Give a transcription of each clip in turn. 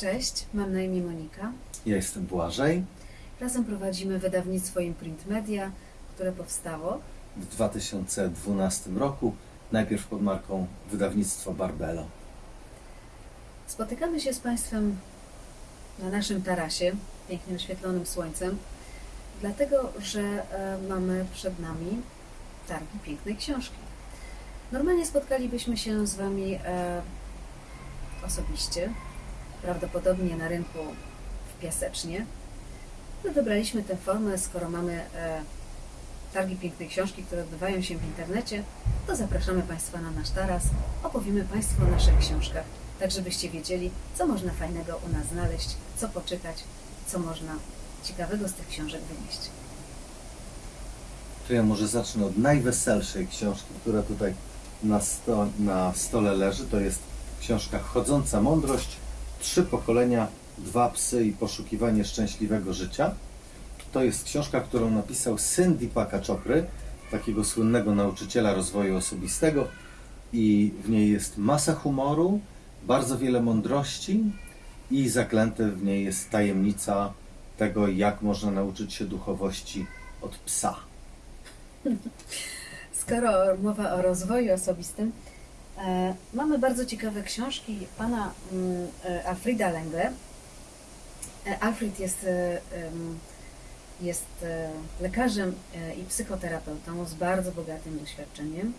Cześć, mam na imię Monika. Ja jestem Błażej. Razem prowadzimy wydawnictwo Imprint Media, które powstało. W 2012 roku, najpierw pod marką wydawnictwo Barbelo. Spotykamy się z Państwem na naszym tarasie, pięknie oświetlonym słońcem, dlatego że e, mamy przed nami targi pięknej książki. Normalnie spotkalibyśmy się z Wami e, osobiście, prawdopodobnie na rynku w Piasecznie. My wybraliśmy tę formę, skoro mamy e, targi pięknej książki, które odbywają się w internecie, to zapraszamy Państwa na nasz taras, opowiemy Państwu o naszych książkach, tak żebyście wiedzieli, co można fajnego u nas znaleźć, co poczytać, co można ciekawego z tych książek wynieść. To ja może zacznę od najweselszej książki, która tutaj na, sto, na stole leży. To jest książka Chodząca Mądrość. Trzy pokolenia, dwa psy i poszukiwanie szczęśliwego życia. To jest książka, którą napisał syn Deepaka Chopry, takiego słynnego nauczyciela rozwoju osobistego. I w niej jest masa humoru, bardzo wiele mądrości i zaklęte w niej jest tajemnica tego, jak można nauczyć się duchowości od psa. Skoro mowa o rozwoju osobistym, mamy bardzo ciekawe książki pana mm, e, Alfreda Lengle. E, Alfred jest, e, jest e, lekarzem e, i psychoterapeutą z bardzo bogatym doświadczeniem.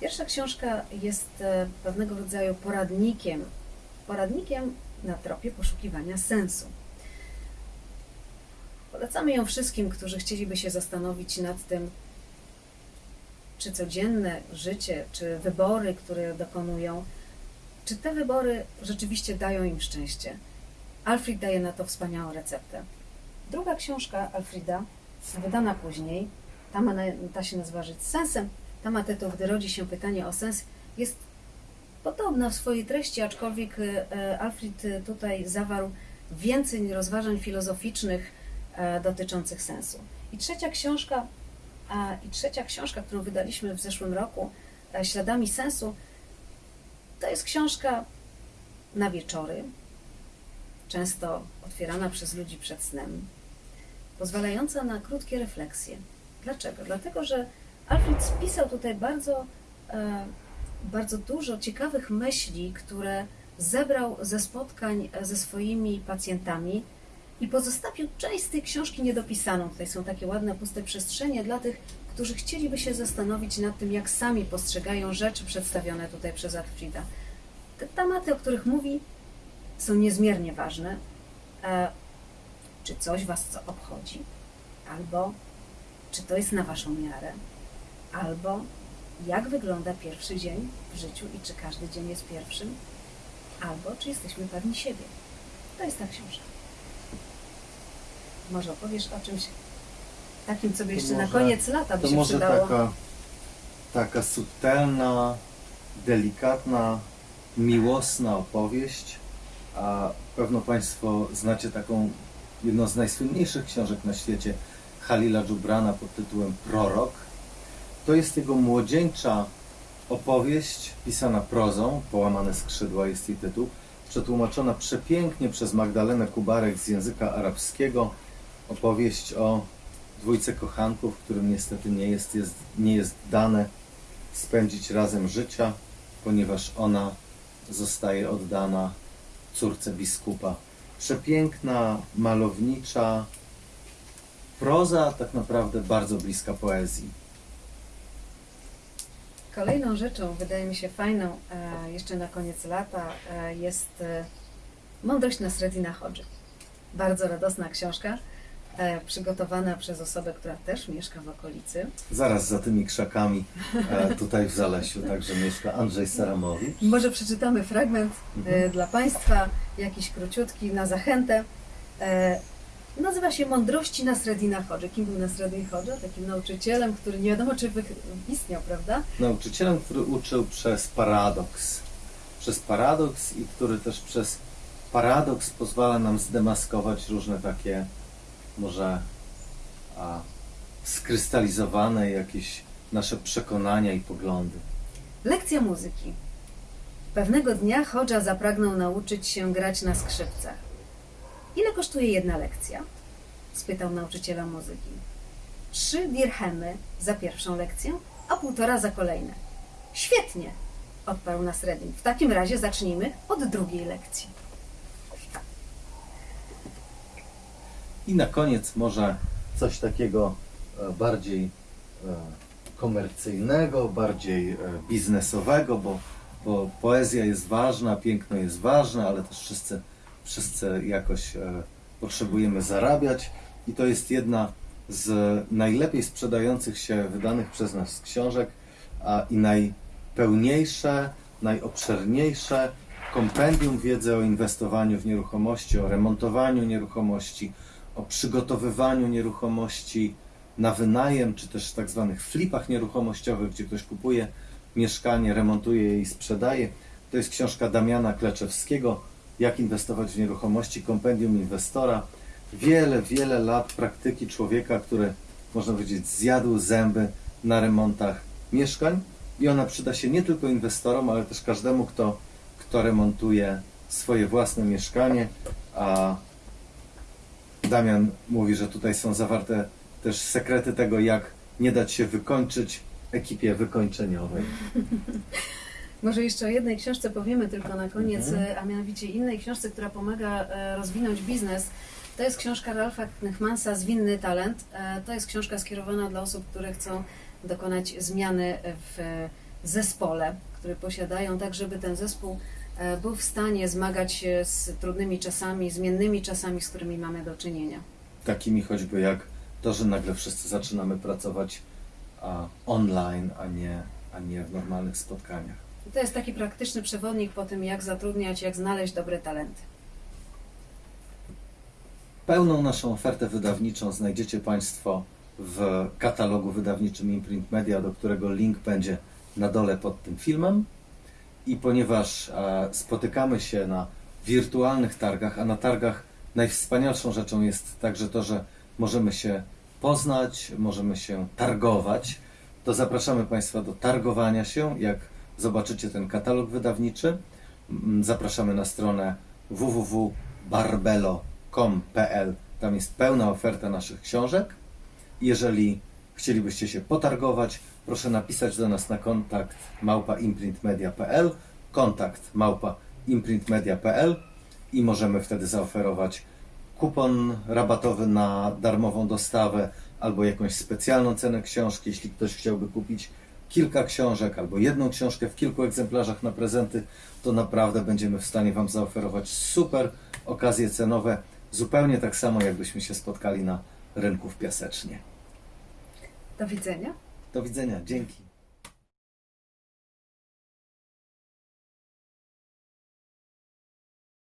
Pierwsza książka jest e, pewnego rodzaju poradnikiem, poradnikiem na tropie poszukiwania sensu. Polecamy ją wszystkim, którzy chcieliby się zastanowić nad tym, czy codzienne życie, czy wybory, które dokonują, czy te wybory rzeczywiście dają im szczęście. Alfred daje na to wspaniałą receptę. Druga książka Alfreda, wydana później, ta, ma, ta się nazywa Żyć z sensem, ta ma tytuł Gdy rodzi się pytanie o sens, jest podobna w swojej treści, aczkolwiek e, Alfred tutaj zawarł więcej rozważań filozoficznych e, dotyczących sensu. I trzecia książka I trzecia książka, którą wydaliśmy w zeszłym roku, e, Śladami Sensu, to jest książka na wieczory, często otwierana przez ludzi przed snem, pozwalająca na krótkie refleksje. Dlaczego? Dlatego, że Alfred spisał tutaj bardzo, e, bardzo dużo ciekawych myśli, które zebrał ze spotkań e, ze swoimi pacjentami i pozostawił część z tej książki niedopisaną. Tutaj są takie ładne, puste przestrzenie dla tych, którzy chcieliby się zastanowić nad tym, jak sami postrzegają rzeczy przedstawione tutaj przez Alfreda. Te tematy, o których mówi, są niezmiernie ważne. E, czy coś Was co obchodzi? Albo czy to jest na Waszą miarę? Albo jak wygląda pierwszy dzień w życiu i czy każdy dzień jest pierwszym? Albo czy jesteśmy pewni siebie? To jest ta książka. Może opowiesz o czymś takim, co by jeszcze na może- koniec lata by To się może przydało. taka, taka subtelna, delikatna, miłosna opowieść. A pewno Państwo znacie taką jedną z najsłynniejszych książek na świecie Halila Dżubrana pod tytułem Prorok. To jest jego młodzieńcza opowieść pisana prozą, połamane skrzydła jest jej tytuł, przetłumaczona przepięknie przez Magdalenę Kubarek z języka arabskiego. Opowieść o dwójce kochanków, którym niestety nie jest, jest, nie jest dane spędzić razem życia, ponieważ ona zostaje oddana córce biskupa. Przepiękna, malownicza proza, tak naprawdę bardzo bliska poezji. Kolejną rzeczą, wydaje mi się fajną, e, jeszcze na koniec lata, e, jest e, Mądrość Nasreddina Hodży. Bardzo radosna książka, e, przygotowana przez osobę, która też mieszka w okolicy. Zaraz za tymi krzakami, e, tutaj w Zalesiu, także mieszka Andrzej Saramowicz. Może przeczytamy fragment e, Mhm. dla Państwa, jakiś króciutki na zachętę. Nazywa się Mądrości Nasreddina Hodży. Kim był Nasreddin Hodża? Takim nauczycielem, który nie wiadomo, czy istniał, prawda? Nauczycielem, który uczył przez paradoks. Przez paradoks i który też przez paradoks pozwala nam zdemaskować różne takie może a, skrystalizowane jakieś nasze przekonania i poglądy. Lekcja muzyki. Pewnego dnia Hodża zapragnął nauczyć się grać na skrzypcach. Ile kosztuje jedna lekcja? spytał nauczyciela muzyki. Trzy dirhemy za pierwszą lekcję, a półtora za kolejne. Świetnie, odparł Nasreddin. W takim razie zacznijmy od drugiej lekcji. I na koniec może coś takiego e, bardziej e, komercyjnego, bardziej e, biznesowego, bo, bo poezja jest ważna, piękno jest ważne, ale też wszyscy, wszyscy jakoś potrzebujemy zarabiać. I to jest jedna z najlepiej sprzedających się wydanych przez nas książek a, i najpełniejsze, najobszerniejsze kompendium wiedzy o inwestowaniu w nieruchomości, o remontowaniu nieruchomości, o przygotowywaniu nieruchomości na wynajem, czy też tak zwanych flipach nieruchomościowych, gdzie ktoś kupuje mieszkanie, remontuje je i sprzedaje. To jest książka Damiana Kleczewskiego, Jak inwestować w nieruchomości, kompendium inwestora. Wiele, wiele lat praktyki człowieka, który, można powiedzieć, zjadł zęby na remontach mieszkań i ona przyda się nie tylko inwestorom, ale też każdemu, kto, kto remontuje swoje własne mieszkanie, a Damian mówi, że tutaj są zawarte też sekrety tego, jak nie dać się wykończyć ekipie wykończeniowej. Może jeszcze o jednej książce powiemy tylko na koniec, Mhm. e, a mianowicie innej książce, która pomaga e, rozwinąć biznes. To jest książka Ralfa Knychmansa Zwinny Talent. E, To jest książka skierowana dla osób, które chcą dokonać zmiany w zespole, które posiadają, tak żeby ten zespół e, był w stanie zmagać się z trudnymi czasami, zmiennymi czasami, z którymi mamy do czynienia. Takimi choćby jak to, że nagle wszyscy zaczynamy pracować a, online, a nie, a nie w normalnych spotkaniach. I to jest taki praktyczny przewodnik po tym, jak zatrudniać, jak znaleźć dobre talenty. Pełną naszą ofertę wydawniczą znajdziecie Państwo w katalogu wydawniczym Imprint Media, do którego link będzie na dole pod tym filmem. I ponieważ e, spotykamy się na wirtualnych targach, a na targach najwspanialszą rzeczą jest także to, że możemy się poznać, możemy się targować, to zapraszamy Państwa do targowania się. Jak zobaczycie ten katalog wydawniczy, mm, zapraszamy na stronę www.barbelo.com.pl. Tam jest pełna oferta naszych książek. Jeżeli chcielibyście się potargować, proszę napisać do nas na kontakt małpa imprintmedia.pl, kontakt małpa imprintmedia.pl i możemy wtedy zaoferować kupon rabatowy na darmową dostawę albo jakąś specjalną cenę książki, jeśli ktoś chciałby kupić kilka książek albo jedną książkę w kilku egzemplarzach na prezenty, to naprawdę będziemy w stanie Wam zaoferować super okazje cenowe, zupełnie tak samo jakbyśmy się spotkali na rynku w Piasecznie. Do widzenia. Do widzenia, dzięki.